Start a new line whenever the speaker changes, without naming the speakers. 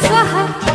可好。